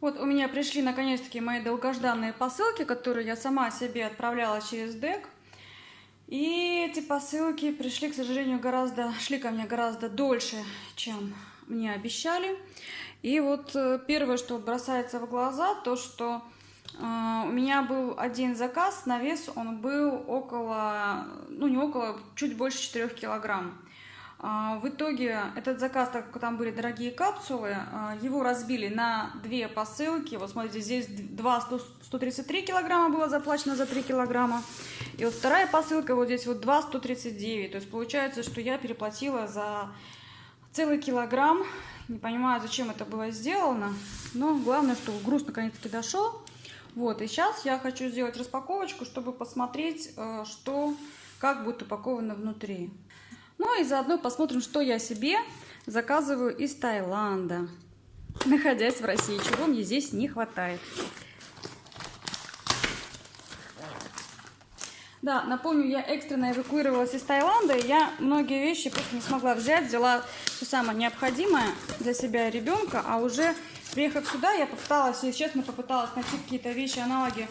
Вот у меня пришли наконец-таки мои долгожданные посылки, которые я сама себе отправляла через ДЭК. И эти посылки пришли, к сожалению, гораздо, шли ко мне гораздо дольше, чем мне обещали. И вот э, первое, что бросается в глаза, то, что э, у меня был один заказ на вес, он был около, ну не около, чуть больше 4 килограмм. А, в итоге этот заказ, так как там были дорогие капсулы, а, его разбили на две посылки. Вот смотрите, здесь 2 133 килограмма было заплачено за 3 килограмма. И вот вторая посылка, вот здесь вот 2 139. То есть получается, что я переплатила за целый килограмм. Не понимаю, зачем это было сделано. Но главное, что груз наконец-таки дошел. Вот, и сейчас я хочу сделать распаковочку, чтобы посмотреть, э, что, как будет упаковано внутри. Ну и заодно посмотрим, что я себе заказываю из Таиланда, находясь в России, чего мне здесь не хватает. Да, напомню, я экстренно эвакуировалась из Таиланда, и я многие вещи просто не смогла взять, взяла все самое необходимое для себя и ребенка, а уже приехав сюда, я попыталась, если честно, попыталась найти какие-то вещи, аналоги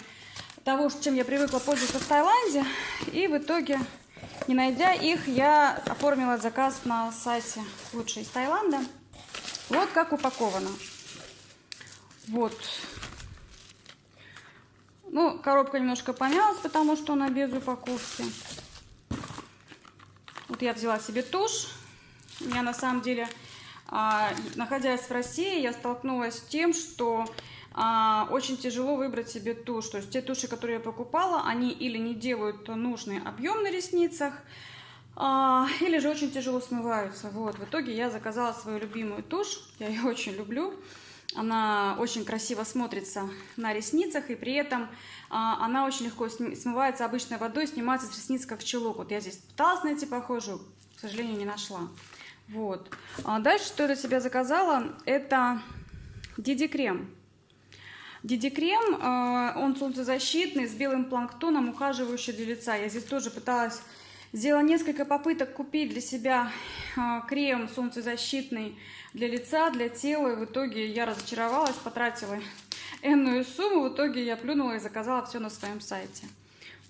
того, чем я привыкла пользоваться в Таиланде, и в итоге не найдя их, я оформила заказ на сайте лучше из Таиланда. Вот как упаковано. Вот. Ну, коробка немножко помялась, потому что она без упаковки. Вот я взяла себе тушь. Я на самом деле, а, находясь в России, я столкнулась с тем, что а, очень тяжело выбрать себе тушь. То есть те туши, которые я покупала, они или не делают нужный объем на ресницах, а, или же очень тяжело смываются. Вот. В итоге я заказала свою любимую тушь, я ее очень люблю. Она очень красиво смотрится на ресницах, и при этом а, она очень легко смывается обычной водой, снимается с ресниц как чулок. Вот я здесь пыталась найти похожую, к сожалению, не нашла. Вот. А дальше, что я для себя заказала, это Диди Крем. Диди-крем, э, он солнцезащитный, с белым планктоном, ухаживающий для лица. Я здесь тоже пыталась, сделала несколько попыток купить для себя э, крем солнцезащитный для лица, для тела. И в итоге я разочаровалась, потратила энную сумму. В итоге я плюнула и заказала все на своем сайте.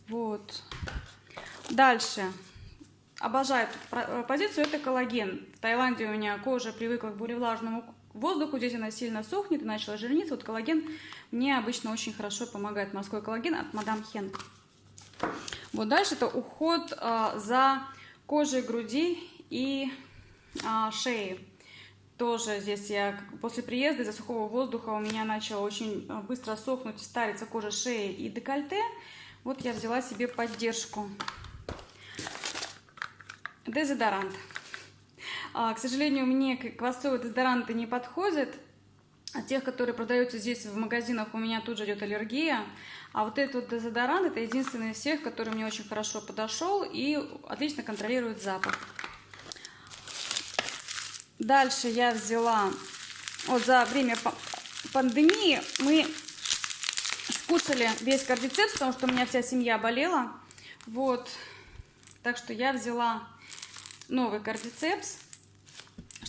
Вот. Дальше. Обожаю эту позицию, это коллаген. В Таиланде у меня кожа привыкла к более влажному воздуху, здесь она сильно сохнет и начала жирниться. Вот коллаген мне обычно очень хорошо помогает. Морской коллаген от Мадам Хен. Вот дальше это уход а, за кожей груди и а, шеи. Тоже здесь я после приезда из-за сухого воздуха у меня начала очень а, быстро сохнуть, стариться кожа шеи и декольте. Вот я взяла себе поддержку. Дезодорант. А, к сожалению, мне квасцовые дезодоранты не подходят. А тех, которые продаются здесь в магазинах, у меня тут же идет аллергия. А вот этот вот дезодорант, это единственный из всех, который мне очень хорошо подошел и отлично контролирует запах. Дальше я взяла, вот за время пандемии мы скушали весь кардицепс, потому что у меня вся семья болела. Вот, так что я взяла новый кардицепс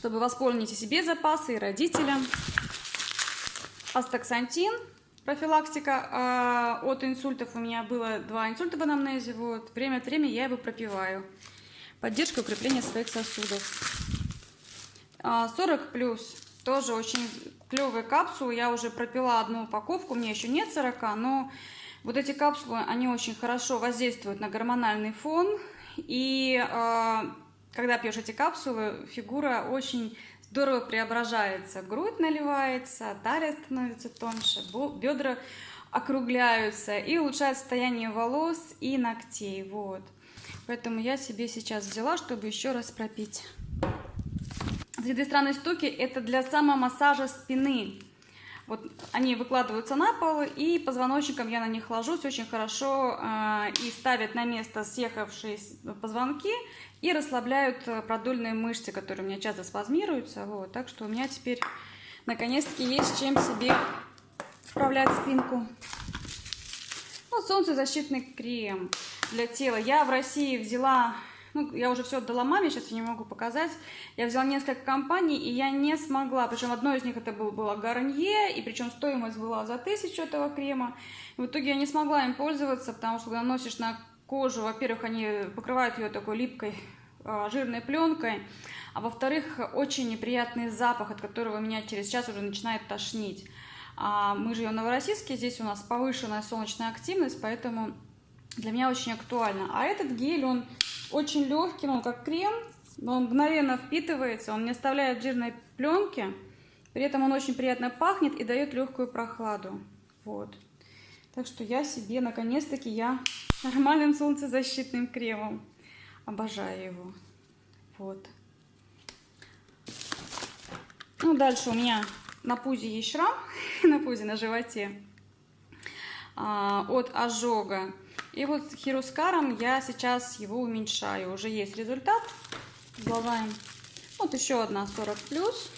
чтобы восполнить себе запасы, и родителям. Астаксантин, профилактика э, от инсультов. У меня было два инсульта в анамнезе. Вот. Время от времени я его пропиваю. Поддержка укрепления своих сосудов. 40 а, плюс. Тоже очень клевые капсулы. Я уже пропила одну упаковку. Мне еще нет 40, но вот эти капсулы, они очень хорошо воздействуют на гормональный фон. И э, когда пьешь эти капсулы, фигура очень здорово преображается. Грудь наливается, талия становится тоньше, бедра округляются и улучшает состояние волос и ногтей. Вот. Поэтому я себе сейчас взяла, чтобы еще раз пропить. Эти две странные штуки это для самомассажа спины. Вот они выкладываются на пол, и позвоночником я на них ложусь очень хорошо э, и ставят на место съехавшие позвонки и расслабляют э, продольные мышцы, которые у меня часто спазмируются. Вот, так что у меня теперь наконец-таки есть чем себе вправлять спинку. Вот солнцезащитный крем для тела. Я в России взяла ну, я уже все отдала маме, сейчас я не могу показать. Я взяла несколько компаний, и я не смогла, причем одно из них это был, было Гарнье, и причем стоимость была за тысячу этого крема. И в итоге я не смогла им пользоваться, потому что когда наносишь на кожу, во-первых, они покрывают ее такой липкой а, жирной пленкой, а во-вторых, очень неприятный запах, от которого меня через час уже начинает тошнить. А мы живем в Новороссийске, здесь у нас повышенная солнечная активность, поэтому для меня очень актуально. А этот гель, он очень легкий, он как крем, он мгновенно впитывается, он не оставляет жирной пленки, при этом он очень приятно пахнет и дает легкую прохладу. Вот. Так что я себе, наконец-таки, я нормальным солнцезащитным кремом. Обожаю его. Вот. Ну, дальше у меня на пузе есть шрам, на пузе, на животе, а, от ожога. И вот хирускаром я сейчас его уменьшаю. Уже есть результат. Главаем. Вот еще одна 40 плюс.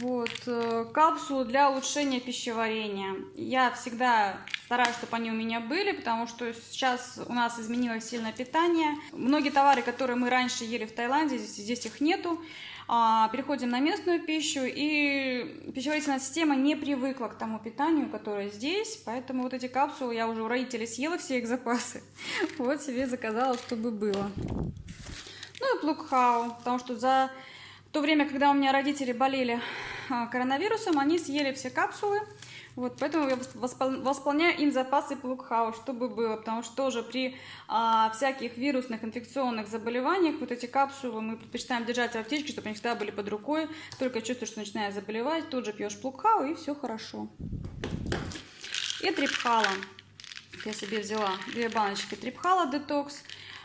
Вот, э, капсулы для улучшения пищеварения. Я всегда стараюсь, чтобы они у меня были, потому что сейчас у нас изменилось сильно питание. Многие товары, которые мы раньше ели в Таиланде, здесь, здесь их нету. А, переходим на местную пищу, и пищеварительная система не привыкла к тому питанию, которое здесь, поэтому вот эти капсулы я уже у родителей съела все их запасы. Вот себе заказала, чтобы было. Ну и плукхау, потому что за то время, когда у меня родители болели а, коронавирусом, они съели все капсулы. Вот, поэтому я восполняю им запасы плукхау, чтобы было, потому что тоже при а, всяких вирусных инфекционных заболеваниях вот эти капсулы мы предпочитаем держать в аптечке, чтобы они всегда были под рукой. Только чувствуешь, что начинает заболевать, тут же пьешь плукхау и все хорошо. И трипхала. Я себе взяла две баночки трипхала детокс.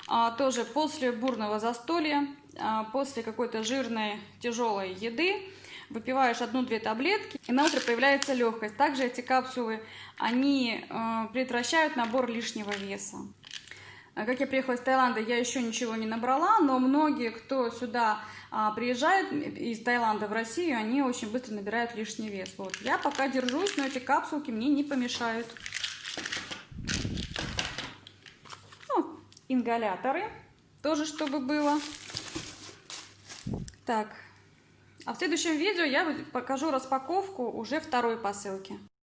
А, тоже после бурного застолья а, после какой-то жирной, тяжелой еды выпиваешь одну-две таблетки, и на утро появляется легкость. Также эти капсулы, они э, предотвращают набор лишнего веса. А как я приехала из Таиланда, я еще ничего не набрала, но многие, кто сюда а, приезжает из Таиланда в Россию, они очень быстро набирают лишний вес. Вот. Я пока держусь, но эти капсулки мне не помешают. Ну, ингаляторы, тоже чтобы было. Так, а в следующем видео я покажу распаковку уже второй посылки.